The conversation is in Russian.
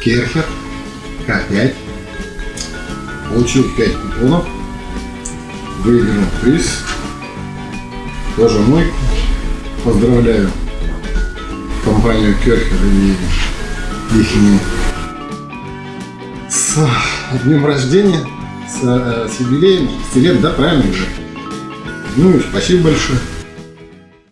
Керхер К5. Получил 5 купонов. Выиграл приз. Тоже мой. Поздравляю компанию Керхер и их с днем рождения, с, э, с юбилеем, 6 лет, да, правильно же? Ну и спасибо большое.